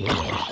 Yeah.